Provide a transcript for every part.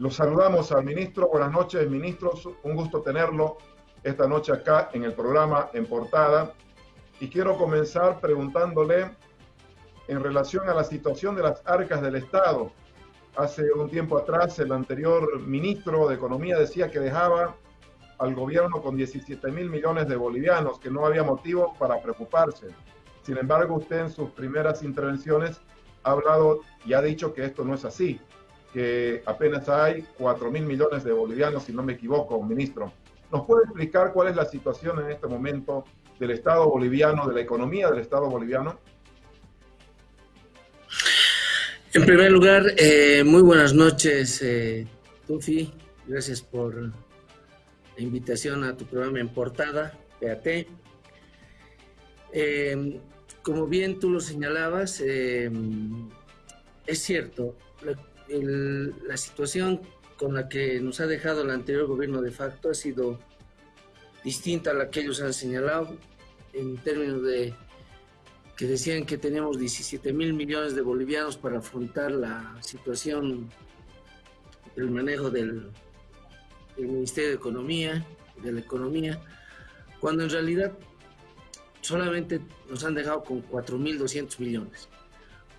Los saludamos al ministro. Buenas noches, ministros. Un gusto tenerlo esta noche acá en el programa En Portada. Y quiero comenzar preguntándole en relación a la situación de las arcas del Estado. Hace un tiempo atrás el anterior ministro de Economía decía que dejaba al gobierno con 17 mil millones de bolivianos, que no había motivo para preocuparse. Sin embargo, usted en sus primeras intervenciones ha hablado y ha dicho que esto no es así, que apenas hay 4 mil millones de bolivianos, si no me equivoco, ministro. ¿Nos puede explicar cuál es la situación en este momento del Estado boliviano, de la economía del Estado boliviano? En primer lugar, eh, muy buenas noches, eh, Tufi. Gracias por la invitación a tu programa en portada, PAT. Eh, como bien tú lo señalabas, es cierto, la, situación con la que nos ha dejado el anterior gobierno de facto ha sido distinta a la que ellos han señalado en términos de que decían que teníamos 17 mil millones de bolivianos para afrontar la situación del manejo del, Ministerio de Economía, de la economía, cuando en realidad solamente nos han dejado con 4.200 millones.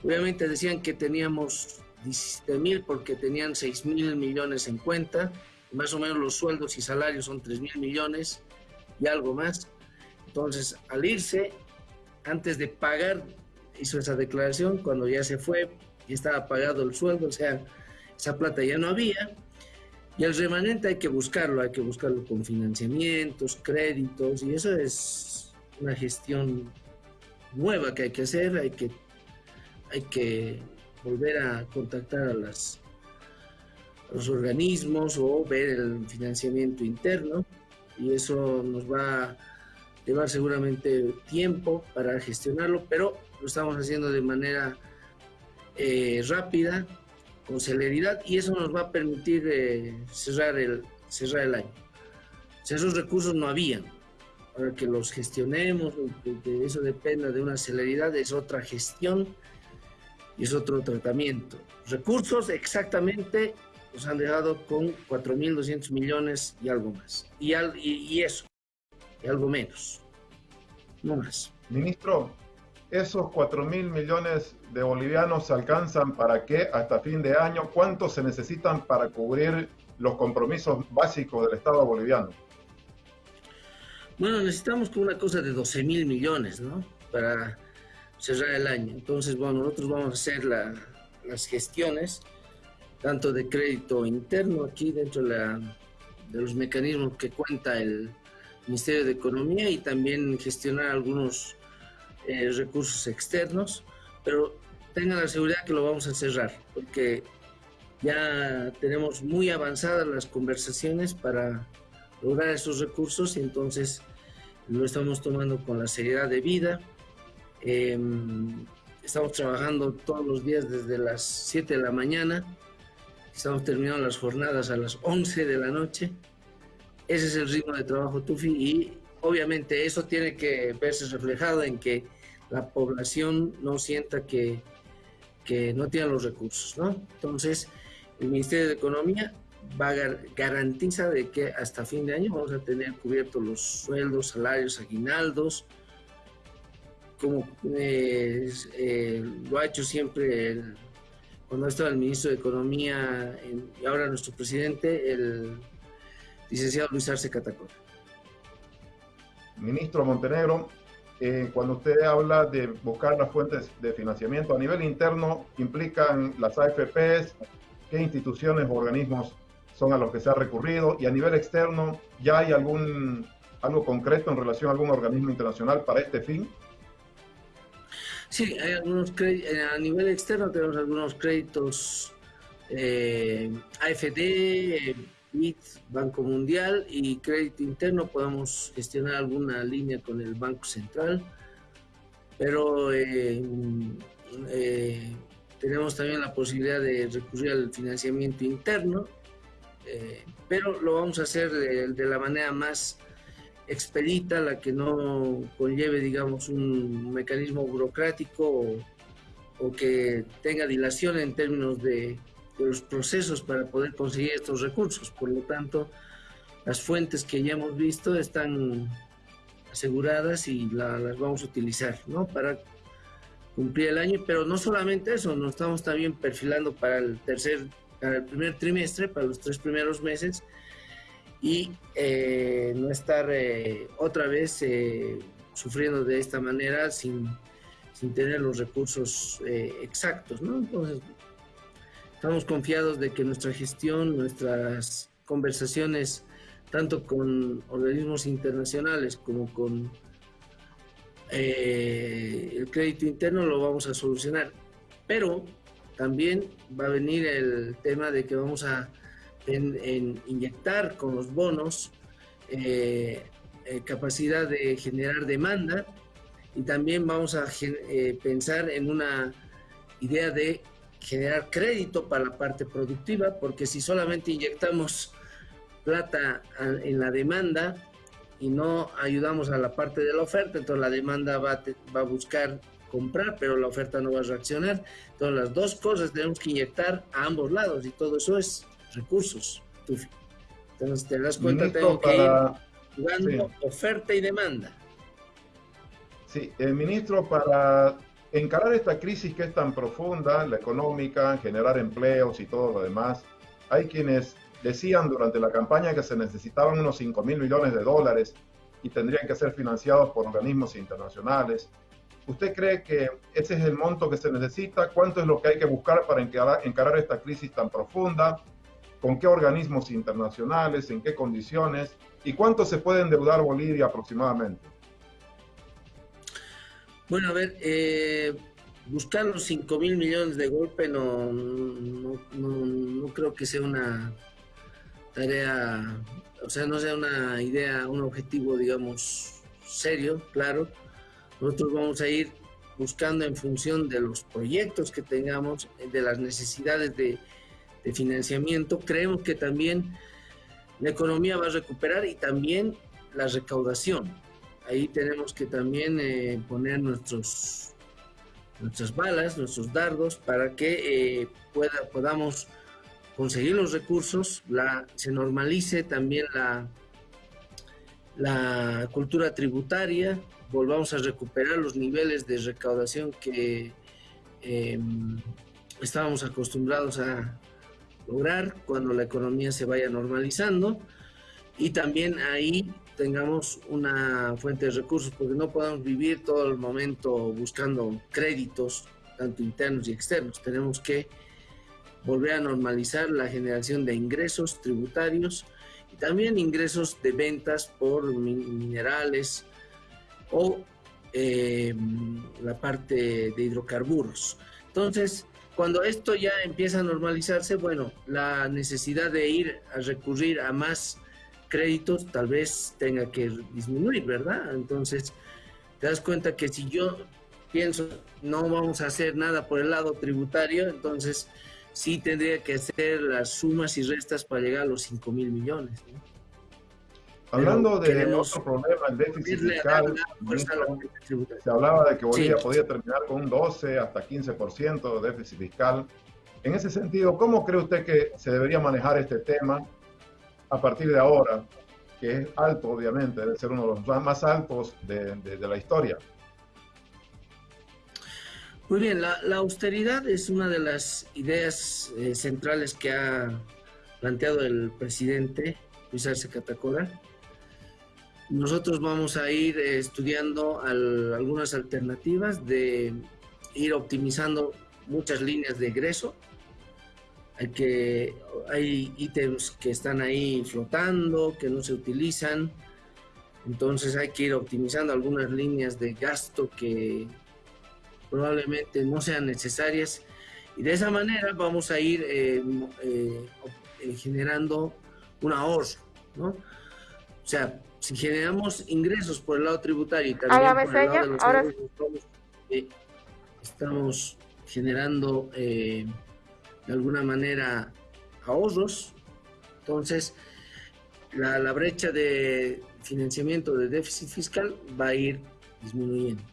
Obviamente decían que teníamos 17 mil porque tenían 6 mil millones en cuenta, más o menos los sueldos y salarios son 3 mil millones y algo más. Entonces, al irse, antes de pagar, hizo esa declaración, cuando ya se fue y estaba pagado el sueldo, o sea, esa plata ya no había. Y el remanente hay que buscarlo, hay que buscarlo con financiamientos, créditos, y eso es una gestión nueva que hay que hacer, hay que, hay que volver a contactar a, las, los organismos o ver el financiamiento interno y eso nos va a llevar seguramente tiempo para gestionarlo, pero lo estamos haciendo de manera eh, rápida, con celeridad y eso nos va a permitir eh, cerrar, el, cerrar el año. Si esos recursos no habían, para que los gestionemos, que eso dependa de una celeridad, es otra gestión y es otro tratamiento. Recursos exactamente nos han dejado con 4.200 millones y algo más. Y, y, eso, y algo menos. No más. Ministro, ¿esos 4.000 millones de bolivianos alcanzan para qué hasta fin de año? ¿Cuántos se necesitan para cubrir los compromisos básicos del Estado boliviano? Bueno, necesitamos una cosa de 12 mil millones, ¿no? Para cerrar el año. Entonces, bueno, nosotros vamos a hacer las gestiones, tanto de crédito interno aquí dentro de, los mecanismos que cuenta el Ministerio de Economía y también gestionar algunos eh, recursos externos, pero tengan la seguridad que lo vamos a cerrar, porque ya tenemos muy avanzadas las conversaciones para lograr esos recursos y entonces lo estamos tomando con la seriedad de vida Em, estamos trabajando todos los días desde las 7 de la mañana. Estamos terminando las jornadas a las 11 de la noche. Ese es el ritmo de trabajo Tufi y obviamente eso tiene que verse reflejado en que la población no sienta que, que no tiene los recursos, ¿no? Entonces, el Ministerio de Economía va a garantiza de que hasta fin de año vamos a tener cubiertos los sueldos, salarios, aguinaldos, como eh, lo ha hecho siempre cuando estaba el ministro de Economía y ahora nuestro presidente, el licenciado Luis Arce Catacora. Ministro Montenegro, eh, cuando usted habla de buscar las fuentes de financiamiento a nivel interno, implican las AFPs, qué instituciones o organismos son a los que se ha recurrido y a nivel externo, ¿ya hay algún algo concreto en relación a algún organismo internacional para este fin? Sí, hay algunos eh, a nivel externo tenemos algunos créditos eh, AFD, BIT, Banco Mundial y crédito interno. Podemos gestionar alguna línea con el Banco Central, pero eh, tenemos también la posibilidad de recurrir al financiamiento interno, pero lo vamos a hacer de la manera más expedita, la que no conlleve, digamos, un mecanismo burocrático o, que tenga dilación en términos de, los procesos para poder conseguir estos recursos. Por lo tanto, las fuentes que ya hemos visto están aseguradas y las vamos a utilizar, ¿no? Para cumplir el año, pero no solamente eso, nos estamos también perfilando para el tercer, para el primer trimestre, para los tres primeros meses y eh, no estar eh, otra vez eh, sufriendo de esta manera sin, sin tener los recursos exactos. Entonces, estamos confiados de que nuestra gestión, nuestras conversaciones, tanto con organismos internacionales como con el crédito interno lo vamos a solucionar. Pero también va a venir el tema de que vamos a inyectar con los bonos eh, eh, capacidad de generar demanda y también vamos a pensar en una idea de generar crédito para la parte productiva, porque si solamente inyectamos plata en la demanda, y no ayudamos a la parte de la oferta, entonces la demanda va a, buscar comprar, pero la oferta no va a reaccionar. Entonces las dos cosas tenemos que inyectar a ambos lados y todo eso es recursos. Entonces te das cuenta, tengo que ir jugando oferta y demanda. Sí, el ministro, para encarar esta crisis que es tan profunda, la económica, generar empleos y todo lo demás, hay quienes Decían durante la campaña que se necesitaban unos 5 mil millones de dólares y tendrían que ser financiados por organismos internacionales. ¿Usted cree que ese es el monto que se necesita? ¿Cuánto es lo que hay que buscar para encarar, esta crisis tan profunda? ¿Con qué organismos internacionales? ¿En qué condiciones? ¿Y cuánto se puede endeudar Bolivia aproximadamente? Bueno, a ver, eh, buscar los 5 mil millones de golpe no, no creo que sea una tarea, o sea, no sea una idea, un objetivo, digamos, serio, claro. Nosotros vamos a ir buscando en función de los proyectos que tengamos, de las necesidades de, financiamiento. Creemos que también la economía va a recuperar y también la recaudación. Ahí tenemos que también eh, poner nuestros, nuestras balas, nuestros dardos, para que eh, pueda, podamos conseguir los recursos, la, se normalice también la, la cultura tributaria, volvamos a recuperar los niveles de recaudación que em, estábamos acostumbrados a lograr cuando la economía se vaya normalizando y también ahí tengamos una fuente de recursos porque no podemos vivir todo el momento buscando créditos tanto internos y externos tenemos que volver a normalizar la generación de ingresos tributarios y también ingresos de ventas por minerales o eh, la parte de hidrocarburos. Entonces, cuando esto ya empieza a normalizarse, bueno, la necesidad de ir a recurrir a más créditos tal vez tenga que disminuir, ¿verdad? Entonces, te das cuenta que si yo pienso no vamos a hacer nada por el lado tributario, entonces sí tendría que hacer las sumas y restas para llegar a los 5 mil millones. Hablando de otro problema, el déficit fiscal, se hablaba de que Bolivia podía terminar con un 12 hasta 15% de déficit fiscal. En ese sentido, ¿cómo cree usted que se debería manejar este tema a partir de ahora, que es alto, obviamente, debe ser uno de los más altos de, de la historia? Muy bien, la, austeridad es una de las ideas eh, centrales que ha planteado el presidente Luis Arce Catacora. Nosotros vamos a ir eh, estudiando algunas alternativas de ir optimizando muchas líneas de egreso. Hay, que, hay ítems que están ahí flotando, que no se utilizan. Entonces hay que ir optimizando algunas líneas de gasto que probablemente no sean necesarias y de esa manera vamos a ir eh, eh, generando un ahorro, ¿no? O sea, si generamos ingresos por el lado tributario y también por el lado de los ahora... estamos generando de alguna manera ahorros, entonces la, la brecha de financiamiento de déficit fiscal va a ir disminuyendo.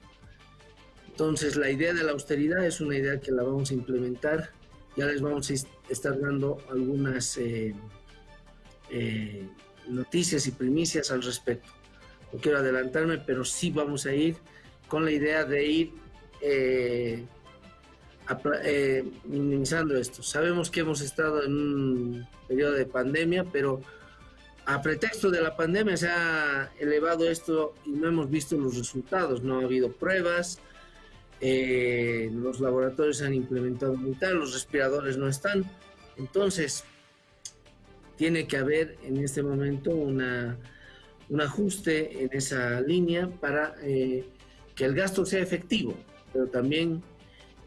Entonces, la idea de la austeridad es una idea que la vamos a implementar ya les vamos a estar dando algunas eh, eh, noticias y primicias al respecto. No quiero adelantarme, pero sí vamos a ir con la idea de ir eh, minimizando esto. Sabemos que hemos estado en un periodo de pandemia, pero a pretexto de la pandemia se ha elevado esto y no hemos visto los resultados, no ha habido pruebas, eh, los laboratorios han implementado tal, los respiradores no están, entonces tiene que haber en este momento una, un ajuste en esa línea para eh, que el gasto sea efectivo, pero también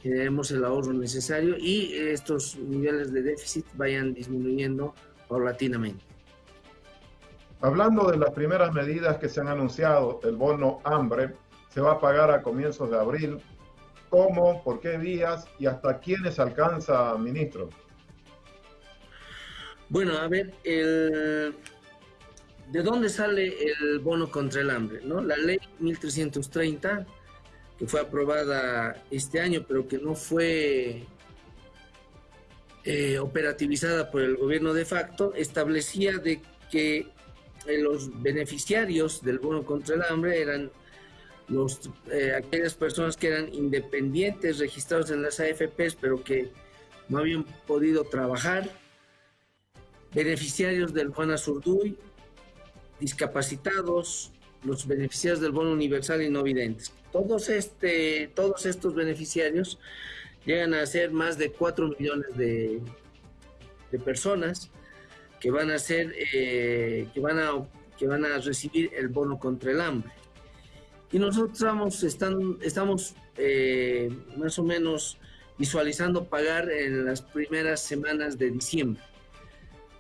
generemos el ahorro necesario y estos niveles de déficit vayan disminuyendo paulatinamente. Hablando de las primeras medidas que se han anunciado, el bono hambre se va a pagar a comienzos de abril. ¿Cómo? ¿Por qué días? ¿Y hasta quiénes alcanza, ministro? Bueno, a ver, ¿de dónde sale el bono contra el hambre? ¿no? La ley 1330, que fue aprobada este año, pero que no fue eh, operativizada por el gobierno de facto, establecía de que los beneficiarios del bono contra el hambre eran eh, aquellas personas que eran independientes, registrados en las AFPs, pero que no habían podido trabajar, beneficiarios del Juan Azurduy, discapacitados, los beneficiarios del bono universal y no videntes. Todos, este, todos estos beneficiarios llegan a ser más de 4 millones de, de personas que van a ser, eh, que, van a, que van a recibir el bono contra el hambre. Y nosotros estamos, están, estamos eh, más o menos visualizando pagar en las primeras semanas de diciembre.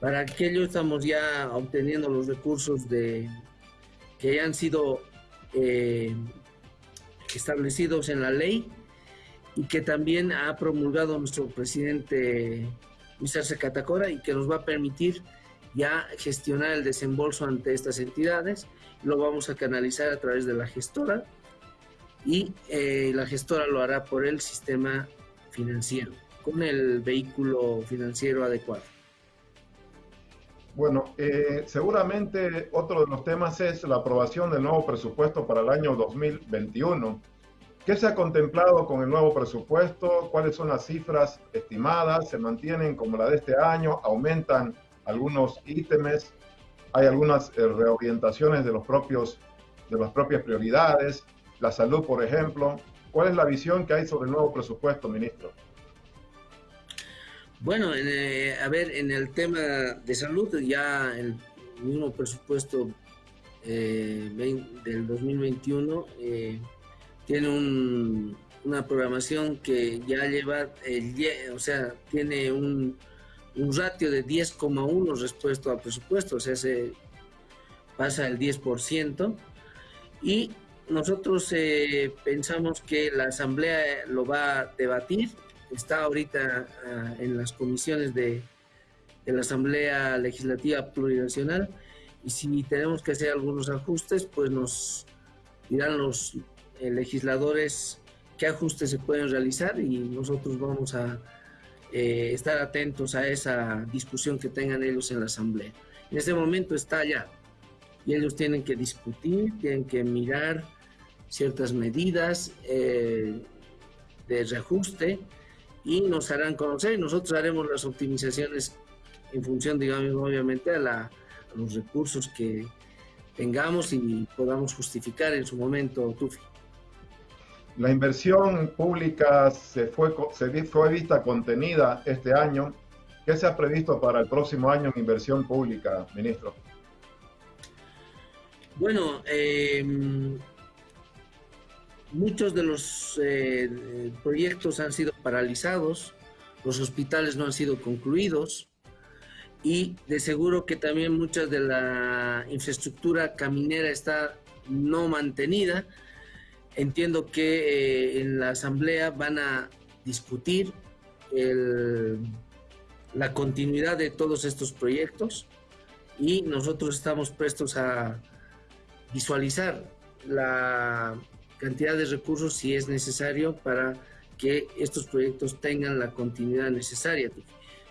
Para aquello estamos ya obteniendo los recursos de, que han sido eh, establecidos en la ley y que también ha promulgado nuestro presidente Luis Catacora y que nos va a permitir ya gestionar el desembolso ante estas entidades. Lo vamos a canalizar a través de la gestora y eh, la gestora lo hará por el sistema financiero, con el vehículo financiero adecuado. Bueno, eh, seguramente otro de los temas es la aprobación del nuevo presupuesto para el año 2021. ¿Qué se ha contemplado con el nuevo presupuesto? ¿Cuáles son las cifras estimadas? ¿Se mantienen como la de este año? ¿Aumentan algunos ítems? ¿Hay algunas eh, reorientaciones de, los propios, de las propias prioridades? La salud, por ejemplo. ¿Cuál es la visión que hay sobre el nuevo presupuesto, ministro? Bueno, eh, a ver, en el tema de salud, ya el mismo presupuesto eh, del 2021 tiene una programación que ya lleva, o sea, tiene un, ratio de 10,1 respecto al presupuesto, o sea, se pasa el 10%. Y nosotros eh, pensamos que la Asamblea lo va a debatir, está ahorita ah, en las comisiones de, la Asamblea Legislativa Plurinacional. Y si tenemos que hacer algunos ajustes, pues nos dirán los eh, legisladores qué ajustes se pueden realizar y nosotros vamos a eh, estar atentos a esa discusión que tengan ellos en la Asamblea. En este momento está allá y ellos tienen que discutir, tienen que mirar ciertas medidas eh, de reajuste y nos harán conocer y nosotros haremos las optimizaciones en función, digamos, obviamente a, la, a los recursos que tengamos y podamos justificar en su momento, Tufi. La inversión pública se fue, se fue vista contenida este año. ¿Qué se ha previsto para el próximo año en inversión pública, ministro? Bueno, em, muchos de los eh, proyectos han sido paralizados, los hospitales no han sido concluidos y de seguro que también mucha de la infraestructura caminera está no mantenida. Entiendo que eh, en la Asamblea van a discutir la continuidad de todos estos proyectos y nosotros estamos prestos a visualizar la cantidad de recursos si es necesario para que estos proyectos tengan la continuidad necesaria,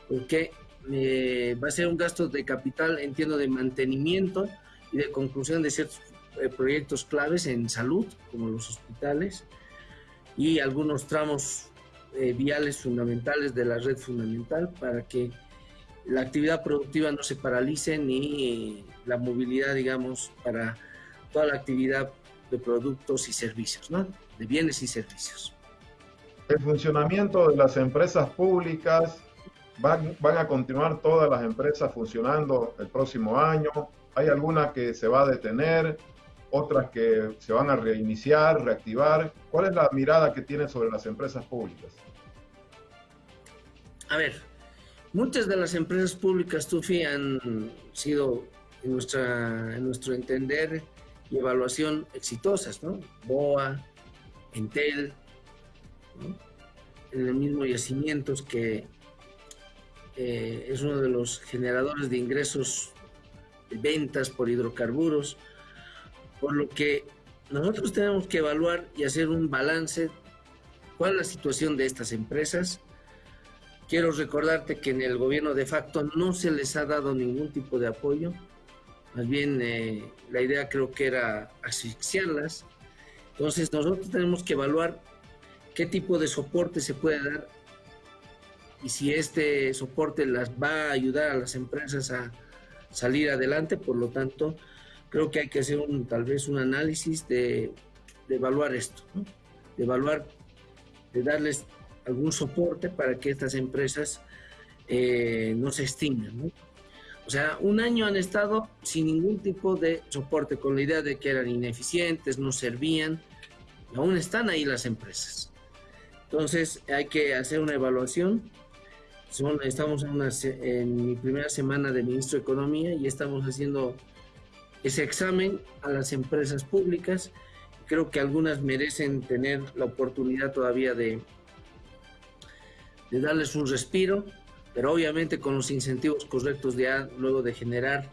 porque eh, va a ser un gasto de capital, entiendo, de mantenimiento y de conclusión de ciertos eh, proyectos claves en salud, como los hospitales, y algunos tramos eh, viales fundamentales de la red fundamental para que la actividad productiva no se paralice ni la movilidad, digamos, para toda la actividad de productos y servicios, ¿no? De bienes y servicios. El funcionamiento de las empresas públicas, van, van a continuar todas las empresas funcionando el próximo año, hay algunas que se va a detener, otras que se van a reiniciar, reactivar. ¿Cuál es la mirada que tiene sobre las empresas públicas? A ver, muchas de las empresas públicas, Tufi, han sido, en, nuestra, en nuestro entender y evaluación, exitosas, ¿no? BOA, Entel, en el mismo yacimientos que eh, es uno de los generadores de ingresos de ventas por hidrocarburos, por lo que nosotros tenemos que evaluar y hacer un balance cuál es la situación de estas empresas. Quiero recordarte que en el gobierno de facto no se les ha dado ningún tipo de apoyo, más bien eh, la idea creo que era asfixiarlas. Entonces nosotros tenemos que evaluar qué tipo de soporte se puede dar y si este soporte las va a ayudar a las empresas a salir adelante, por lo tanto, creo que hay que hacer un, tal vez un análisis de, evaluar esto, de evaluar, de darles algún soporte para que estas empresas eh, no se extingan. O sea, un año han estado sin ningún tipo de soporte, con la idea de que eran ineficientes, no servían, aún están ahí las empresas. Entonces hay que hacer una evaluación. estamos en, mi primera semana de ministro de Economía y estamos haciendo ese examen a las empresas públicas. Creo que algunas merecen tener la oportunidad todavía de darles un respiro, pero obviamente con los incentivos correctos ya luego de generar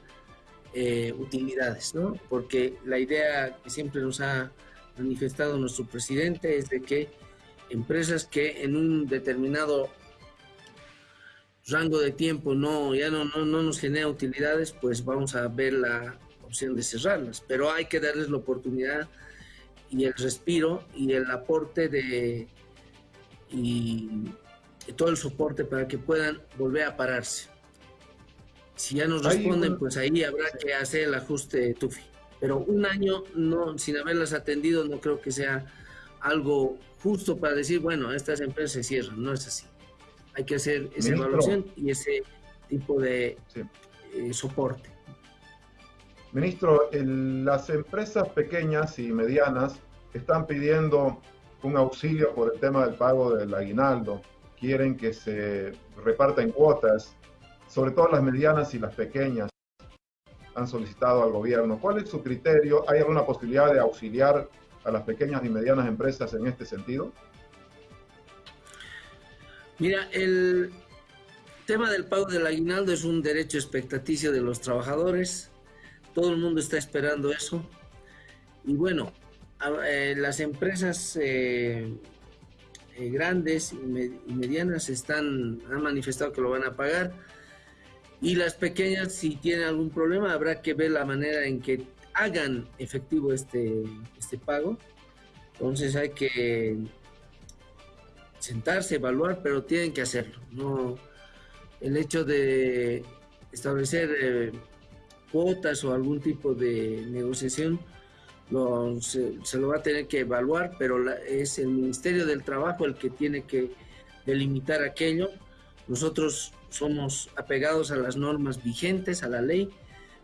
eh, utilidades, ¿no? Porque la idea que siempre nos ha manifestado nuestro presidente es de que empresas que en un determinado rango de tiempo no ya no, no, no nos genera utilidades, pues vamos a ver la opción de cerrarlas, pero hay que darles la oportunidad y el respiro y el aporte de y, todo el soporte para que puedan volver a pararse. Si ya nos responden, pues ahí habrá que hacer el ajuste TUFI. Pero un año no, sin haberlas atendido no creo que sea algo justo para decir, bueno, estas empresas se cierran, no es así. Hay que hacer esa evaluación y ese tipo de eh, soporte. Ministro, las empresas pequeñas y medianas están pidiendo un auxilio por el tema del pago del aguinaldo. Quieren que se reparta en cuotas, sobre todo las medianas y las pequeñas han solicitado al gobierno. ¿Cuál es su criterio? ¿Hay alguna posibilidad de auxiliar a las pequeñas y medianas empresas en este sentido? Mira, el tema del pago del aguinaldo es un derecho expectaticio de los trabajadores todo el mundo está esperando eso. Y bueno, eh, las empresas eh, eh, grandes y, medianas están, han manifestado que lo van a pagar. Y las pequeñas, si tienen algún problema, habrá que ver la manera en que hagan efectivo este, este pago. Entonces hay que sentarse, evaluar, pero tienen que hacerlo. No, el hecho de establecer cuotas o algún tipo de negociación, se, lo va a tener que evaluar, pero es el Ministerio del Trabajo el que tiene que delimitar aquello. Nosotros somos apegados a las normas vigentes, a la ley,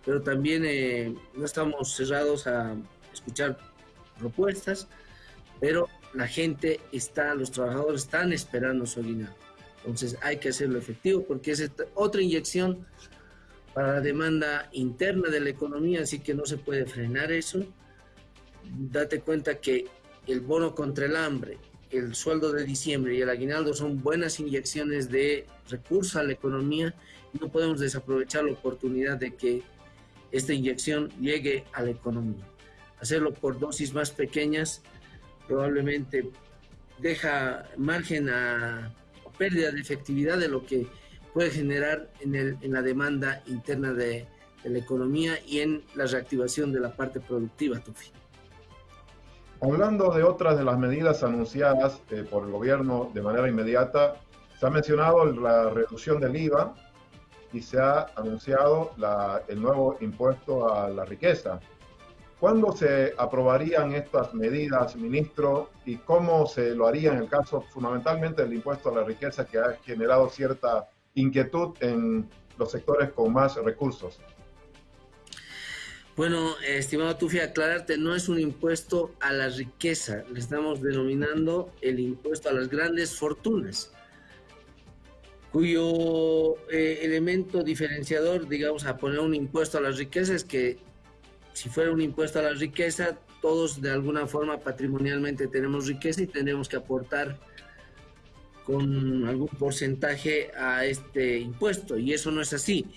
pero también eh, no estamos cerrados a escuchar propuestas, pero la gente está, los trabajadores están esperando su aguinaldo. Entonces hay que hacerlo efectivo porque es otra inyección para la demanda interna de la economía, así que no se puede frenar eso. Date cuenta que el bono contra el hambre, el sueldo de diciembre y el aguinaldo son buenas inyecciones de recursos a la economía no podemos desaprovechar la oportunidad de que esta inyección llegue a la economía. Hacerlo por dosis más pequeñas probablemente deja margen a pérdida de efectividad de lo que puede generar en, la demanda interna de, la economía y en la reactivación de la parte productiva. Hablando de otras de las medidas anunciadas eh, por el gobierno de manera inmediata, se ha mencionado la reducción del IVA y se ha anunciado el nuevo impuesto a la riqueza. ¿Cuándo se aprobarían estas medidas, ministro, y cómo se lo haría en el caso fundamentalmente del impuesto a la riqueza que ha generado cierta inquietud en los sectores con más recursos? Bueno, estimado Tufi, aclararte, no es un impuesto a la riqueza, le estamos denominando el impuesto a las grandes fortunas cuyo eh, elemento diferenciador, digamos, a poner un impuesto a la riqueza es que si fuera un impuesto a la riqueza, todos de alguna forma patrimonialmente tenemos riqueza y tenemos que aportar con algún porcentaje a este impuesto y eso no es así.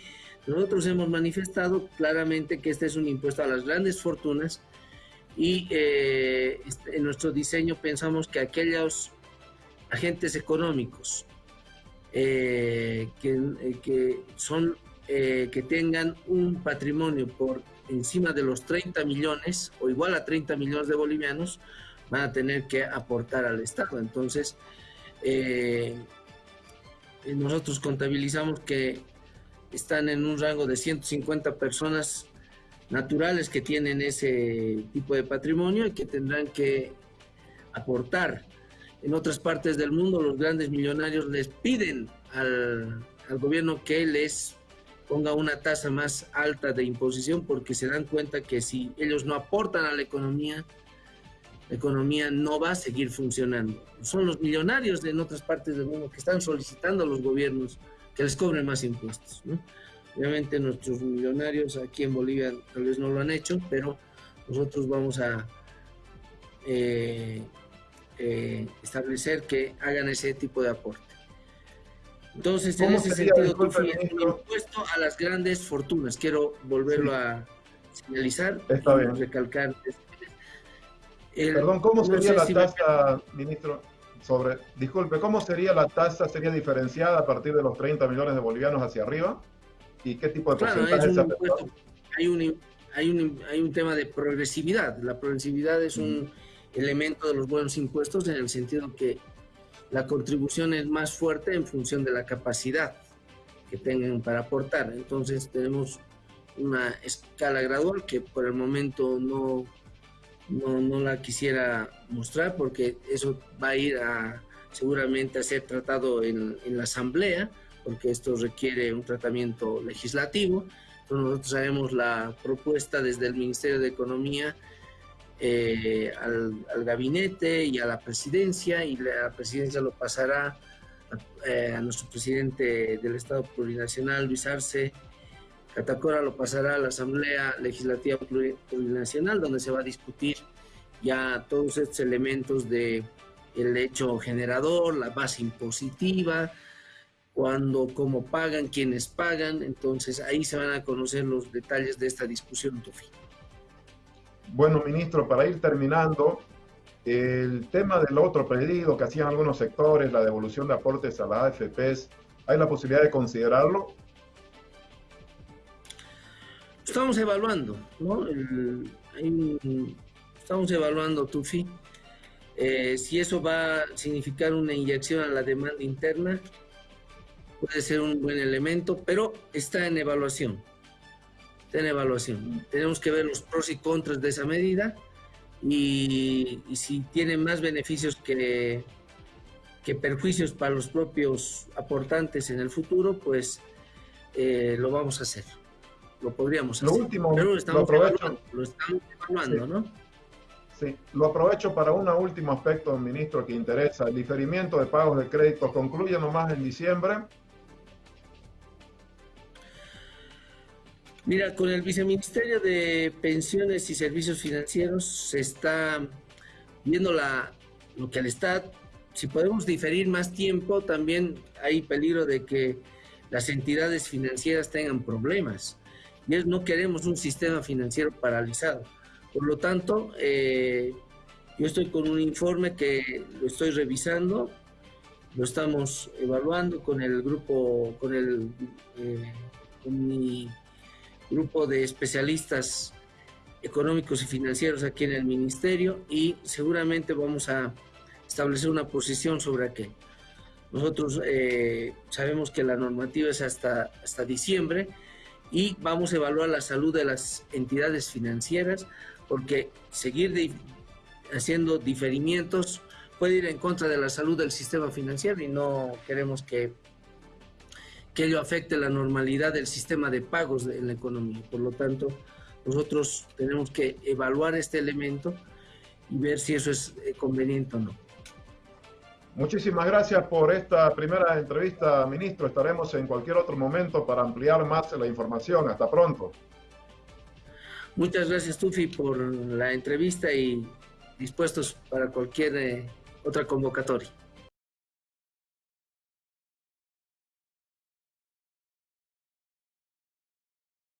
Nosotros hemos manifestado claramente que este es un impuesto a las grandes fortunas y eh, este, en nuestro diseño pensamos que aquellos agentes económicos eh, eh, que, son, que tengan un patrimonio por encima de los 30 millones o igual a 30 millones de bolivianos, van a tener que aportar al Estado. Entonces, nosotros contabilizamos que están en un rango de 150 personas naturales que tienen ese tipo de patrimonio y que tendrán que aportar en otras partes del mundo los grandes millonarios les piden al, gobierno que les ponga una tasa más alta de imposición porque se dan cuenta que si ellos no aportan a la economía, la economía no va a seguir funcionando. Son los millonarios en otras partes del mundo que están solicitando a los gobiernos que les cobren más impuestos. Obviamente nuestros millonarios aquí en Bolivia tal vez no lo han hecho, pero nosotros vamos a eh, eh, establecer que hagan ese tipo de aporte. Entonces, en ese sentido, tú impuesto a las grandes fortunas. Quiero volverlo a señalizar y recalcar. Perdón, ¿cómo sería la tasa, ministro? Sobre, disculpe, ¿cómo sería la tasa? ¿Sería diferenciada a partir de los 30 millones de bolivianos hacia arriba? ¿Y qué tipo de porcentaje se hay un, hay, un, hay un tema de progresividad. La progresividad es un mm elemento de los buenos impuestos en el sentido que la contribución es más fuerte en función de la capacidad que tengan para aportar. Entonces tenemos una escala gradual que por el momento no, no, la quisiera mostrar porque eso va a ir a seguramente a ser tratado en, en la asamblea porque esto requiere un tratamiento legislativo. Nosotros haremos la propuesta desde el Ministerio de Economía eh, al, gabinete y a la presidencia y la presidencia lo pasará eh, a, nuestro presidente del Estado Plurinacional, Luis Arce. Catacora lo pasará a la Asamblea Legislativa Plurinacional, donde se va a discutir ya todos estos elementos de el hecho generador, la base impositiva, cuándo, cómo pagan, quiénes pagan. Entonces ahí se van a conocer los detalles de esta discusión, Tufi. Bueno, ministro, para ir terminando, el tema del otro pedido que hacían algunos sectores, la devolución de aportes a la AFPs, ¿hay la posibilidad de considerarlo? Estamos evaluando, ¿no? estamos evaluando, Tufi, eh, si eso va a significar una inyección a la demanda interna, puede ser un buen elemento, pero está en evaluación en evaluación. Tenemos que ver los pros y contras de esa medida y, si tiene más beneficios que, que perjuicios para los propios aportantes en el futuro, pues eh, lo vamos a hacer. Lo podríamos hacer. Lo último, lo, aprovecho. lo estamos evaluando, ¿no? Sí, lo aprovecho para un último aspecto, ministro, que interesa. El diferimiento de pagos de crédito concluye nomás en diciembre Mira, con el Viceministerio de Pensiones y Servicios Financieros se está viendo la, lo que al Estado, si podemos diferir más tiempo, también hay peligro de que las entidades financieras tengan problemas. No queremos un sistema financiero paralizado. Por lo tanto, eh, Yo estoy con un informe que lo estoy revisando, lo estamos evaluando con el grupo, con el eh, mi grupo de especialistas económicos y financieros aquí en el ministerio y seguramente vamos a establecer una posición sobre aquello. Nosotros eh, sabemos que la normativa es hasta, hasta diciembre y vamos a evaluar la salud de las entidades financieras porque seguir haciendo diferimientos puede ir en contra de la salud del sistema financiero y no queremos que, que ello afecte la normalidad del sistema de pagos en la economía. Por lo tanto, nosotros tenemos que evaluar este elemento y ver si eso es eh, conveniente o no. Muchísimas gracias por esta primera entrevista, ministro. Estaremos en cualquier otro momento para ampliar más la información. Hasta pronto. Muchas gracias, Tufi, por la entrevista y dispuestos para cualquier eh, otra convocatoria.